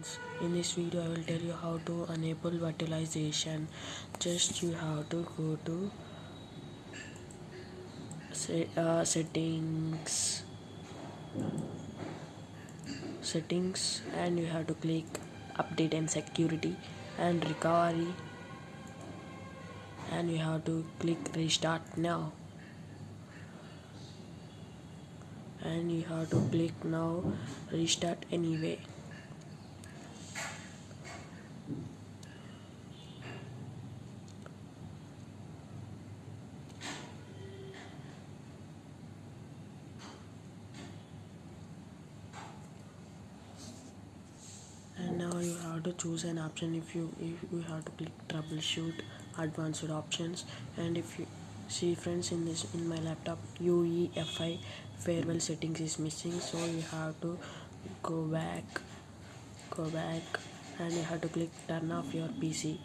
friends in this video i will tell you how to enable virtualization. Just you have to go to set, uh, settings. Settings and you have to click update and security and recovery. And you have to click restart now. And you have to click now restart anyway and now you have to choose an option if you if you have to click troubleshoot advanced options. And if you see friends in this in my laptop UEFI firmware settings is missing so you have to go back go back and you have to click turn off your PC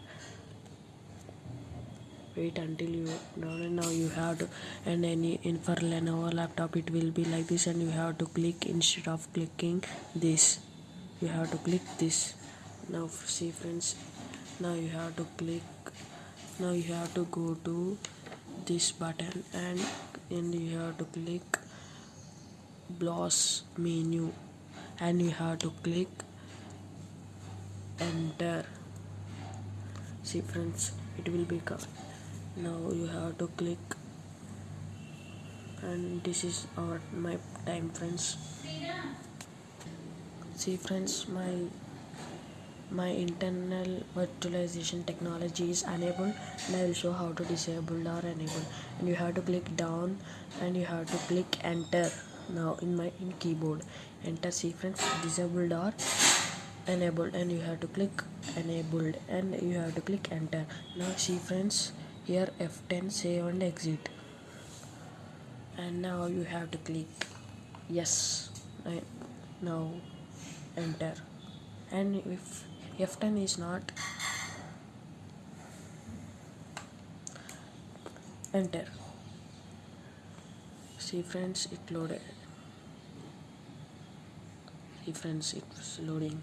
wait until you now now you have to and any in for Lenovo laptop it will be like this and you have to click instead of clicking this you have to click this now see friends now you have to click now you have to go to this button and and you have to click BIOS menu and you have to click enter. See friends it will be become now you have to click and this is our my time friends. See friends my my Intel virtualization technology is enabled and I will show how to disable or enable. And you have to click down and you have to click enter. Now in my in keyboard enter friends disabled or enabled. And you have to click enabled and you have to click enter. Now see friends here F10 save and exit. And now you have to click yes. Now enter. And if F10 is not. Enter. See friends it loaded. See friends it's loading.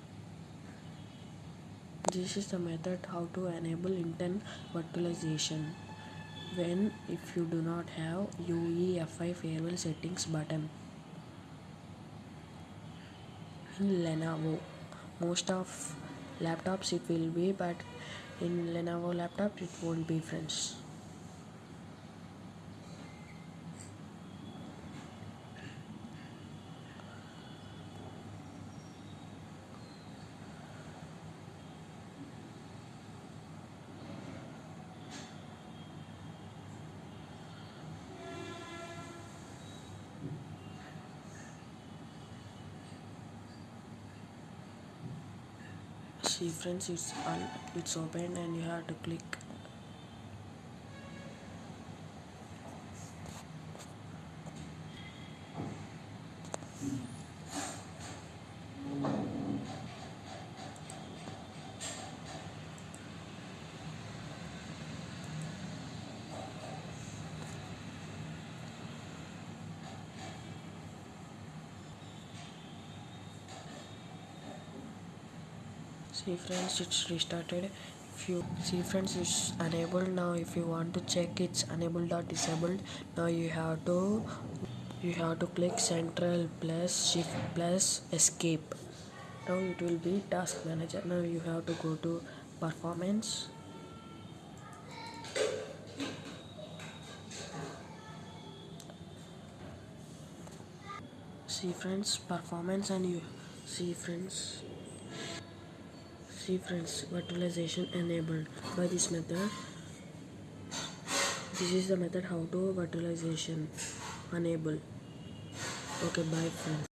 This is the method how to enable Intel virtualization. When if you do not have UEFI firmware settings button. In Lenovo most of laptops it will be but in Lenovo laptop it won't be friends see friends it's all uh, it's open and you have to click see friends it's restarted. If you see friends it's enabled. Now if you want to check it's enabled or disabled. Now you have to you have to click control plus shift plus escape. Now it will be task manager. Now you have to go to performance. See friends performance and you see friends see friends virtualization enabled. By this method this is the method how to virtualization enable. Okay bye friends